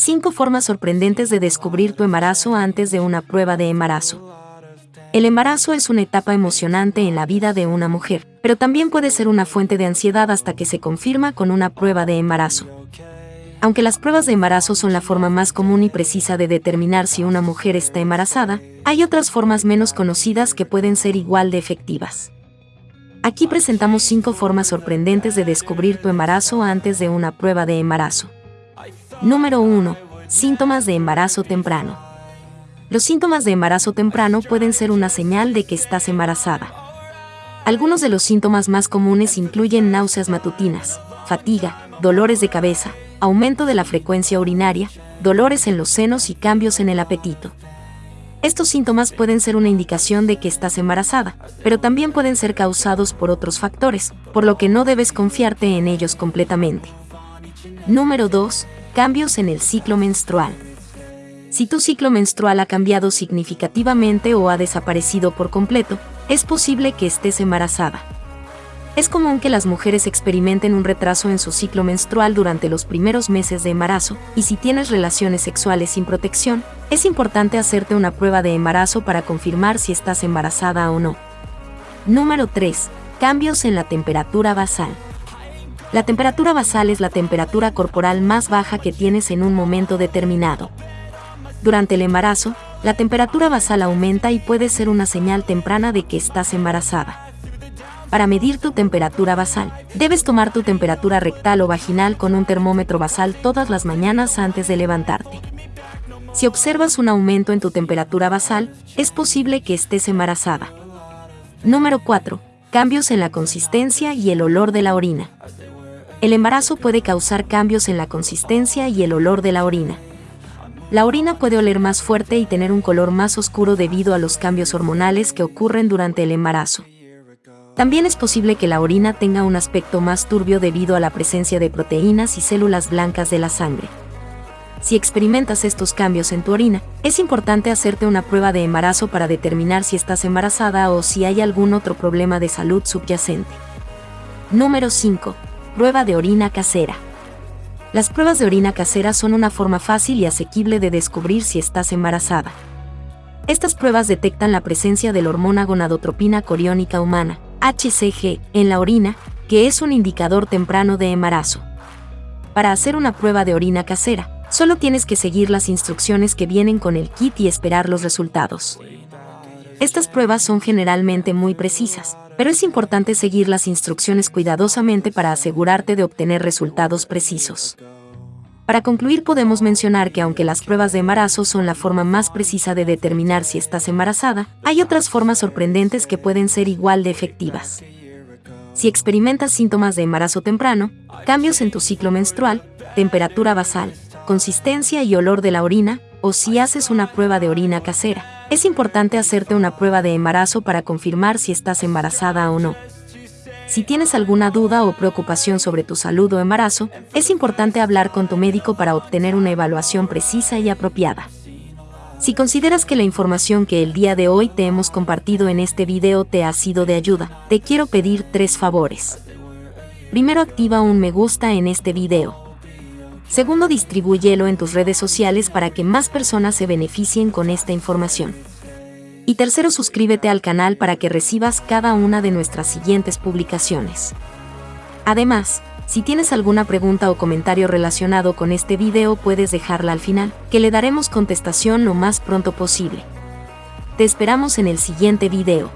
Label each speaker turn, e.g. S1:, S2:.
S1: 5 formas sorprendentes de descubrir tu embarazo antes de una prueba de embarazo. El embarazo es una etapa emocionante en la vida de una mujer, pero también puede ser una fuente de ansiedad hasta que se confirma con una prueba de embarazo. Aunque las pruebas de embarazo son la forma más común y precisa de determinar si una mujer está embarazada, hay otras formas menos conocidas que pueden ser igual de efectivas. Aquí presentamos 5 formas sorprendentes de descubrir tu embarazo antes de una prueba de embarazo. Número 1. Síntomas de embarazo temprano. Los síntomas de embarazo temprano pueden ser una señal de que estás embarazada. Algunos de los síntomas más comunes incluyen náuseas matutinas, fatiga, dolores de cabeza, aumento de la frecuencia urinaria, dolores en los senos y cambios en el apetito. Estos síntomas pueden ser una indicación de que estás embarazada, pero también pueden ser causados por otros factores, por lo que no debes confiarte en ellos completamente. Número 2 cambios en el ciclo menstrual. Si tu ciclo menstrual ha cambiado significativamente o ha desaparecido por completo, es posible que estés embarazada. Es común que las mujeres experimenten un retraso en su ciclo menstrual durante los primeros meses de embarazo, y si tienes relaciones sexuales sin protección, es importante hacerte una prueba de embarazo para confirmar si estás embarazada o no. Número 3. Cambios en la temperatura basal. La temperatura basal es la temperatura corporal más baja que tienes en un momento determinado. Durante el embarazo, la temperatura basal aumenta y puede ser una señal temprana de que estás embarazada. Para medir tu temperatura basal, debes tomar tu temperatura rectal o vaginal con un termómetro basal todas las mañanas antes de levantarte. Si observas un aumento en tu temperatura basal, es posible que estés embarazada. Número 4. Cambios en la consistencia y el olor de la orina. El embarazo puede causar cambios en la consistencia y el olor de la orina. La orina puede oler más fuerte y tener un color más oscuro debido a los cambios hormonales que ocurren durante el embarazo. También es posible que la orina tenga un aspecto más turbio debido a la presencia de proteínas y células blancas de la sangre. Si experimentas estos cambios en tu orina, es importante hacerte una prueba de embarazo para determinar si estás embarazada o si hay algún otro problema de salud subyacente. Número 5 Prueba de orina casera. Las pruebas de orina casera son una forma fácil y asequible de descubrir si estás embarazada. Estas pruebas detectan la presencia de la hormona gonadotropina coriónica humana, HCG, en la orina, que es un indicador temprano de embarazo. Para hacer una prueba de orina casera, solo tienes que seguir las instrucciones que vienen con el kit y esperar los resultados. Estas pruebas son generalmente muy precisas, pero es importante seguir las instrucciones cuidadosamente para asegurarte de obtener resultados precisos. Para concluir podemos mencionar que aunque las pruebas de embarazo son la forma más precisa de determinar si estás embarazada, hay otras formas sorprendentes que pueden ser igual de efectivas. Si experimentas síntomas de embarazo temprano, cambios en tu ciclo menstrual, temperatura basal, consistencia y olor de la orina, o si haces una prueba de orina casera, es importante hacerte una prueba de embarazo para confirmar si estás embarazada o no. Si tienes alguna duda o preocupación sobre tu salud o embarazo, es importante hablar con tu médico para obtener una evaluación precisa y apropiada. Si consideras que la información que el día de hoy te hemos compartido en este video te ha sido de ayuda, te quiero pedir tres favores. Primero activa un me gusta en este video. Segundo, distribúyelo en tus redes sociales para que más personas se beneficien con esta información. Y tercero, suscríbete al canal para que recibas cada una de nuestras siguientes publicaciones. Además, si tienes alguna pregunta o comentario relacionado con este video puedes dejarla al final, que le daremos contestación lo más pronto posible. Te esperamos en el siguiente video.